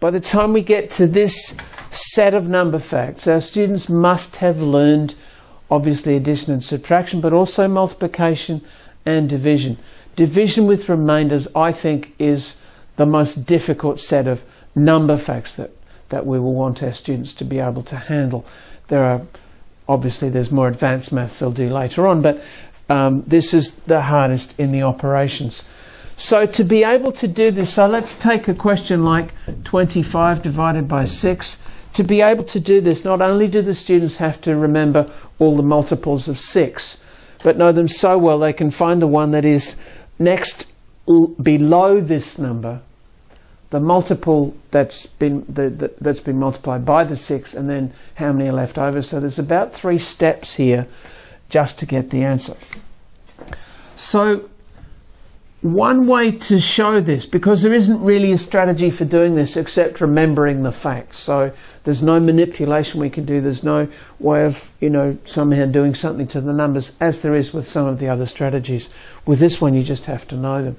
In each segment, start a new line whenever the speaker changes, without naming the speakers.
by the time we get to this set of number facts, our students must have learned obviously addition and subtraction, but also multiplication and division. Division with remainders, I think, is the most difficult set of number facts that, that we will want our students to be able to handle. There are obviously there's more advanced maths they'll do later on, but um, this is the hardest in the operations. So to be able to do this, so let's take a question like 25 divided by 6. To be able to do this, not only do the students have to remember all the multiples of 6, but know them so well they can find the one that is next below this number, the multiple that's been the, the, that's been multiplied by the 6, and then how many are left over. So there's about three steps here just to get the answer. So one way to show this, because there isn't really a strategy for doing this except remembering the facts. So there's no manipulation we can do. There's no way of, you know, somehow doing something to the numbers as there is with some of the other strategies. With this one, you just have to know them.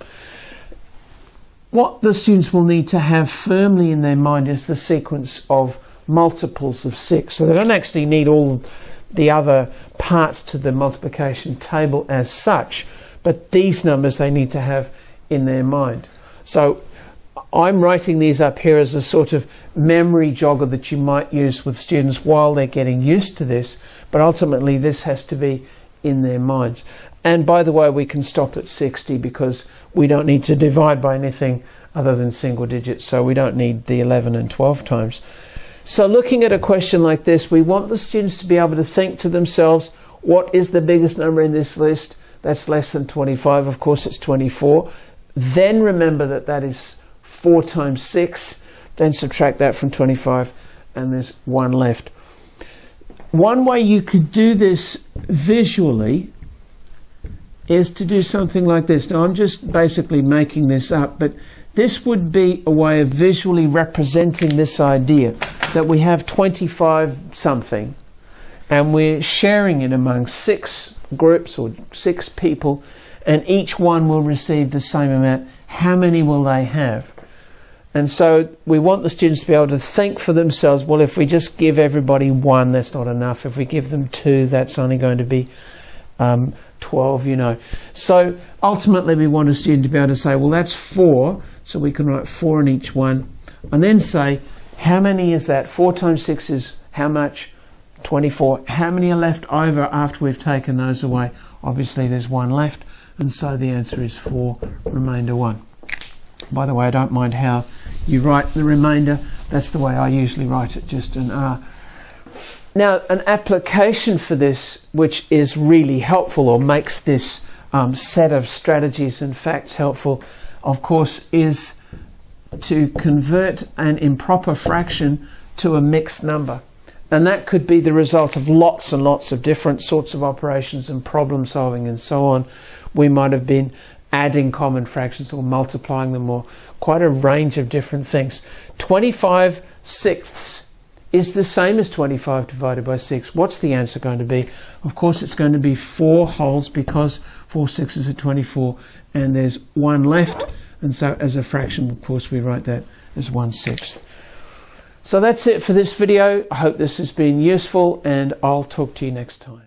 What the students will need to have firmly in their mind is the sequence of multiples of six. So they don't actually need all the other parts to the multiplication table as such but these numbers they need to have in their mind. So I'm writing these up here as a sort of memory jogger that you might use with students while they're getting used to this, but ultimately this has to be in their minds. And by the way, we can stop at 60 because we don't need to divide by anything other than single digits, so we don't need the 11 and 12 times. So looking at a question like this, we want the students to be able to think to themselves, what is the biggest number in this list? That's less than 25. Of course, it's 24. Then remember that that is 4 times 6. Then subtract that from 25, and there's 1 left. One way you could do this visually is to do something like this. Now, I'm just basically making this up, but this would be a way of visually representing this idea that we have 25 something and we're sharing it among six groups or six people, and each one will receive the same amount. How many will they have? And so we want the students to be able to think for themselves, well, if we just give everybody one, that's not enough. If we give them two, that's only going to be um, 12, you know. So ultimately, we want a student to be able to say, well, that's four, so we can write four in each one, and then say, how many is that? Four times six is how much? 24. How many are left over after we've taken those away? Obviously there's one left and so the answer is 4, remainder 1. By the way, I don't mind how you write the remainder. That's the way I usually write it, just an R. Now, an application for this, which is really helpful or makes this um, set of strategies and facts helpful, of course, is to convert an improper fraction to a mixed number. And that could be the result of lots and lots of different sorts of operations and problem solving and so on. We might have been adding common fractions or multiplying them or quite a range of different things. 25 sixths is the same as 25 divided by 6. What's the answer going to be? Of course, it's going to be 4 wholes because 4 sixes are 24 and there's one left. And so as a fraction, of course, we write that as 1 sixth. So that's it for this video. I hope this has been useful and I'll talk to you next time.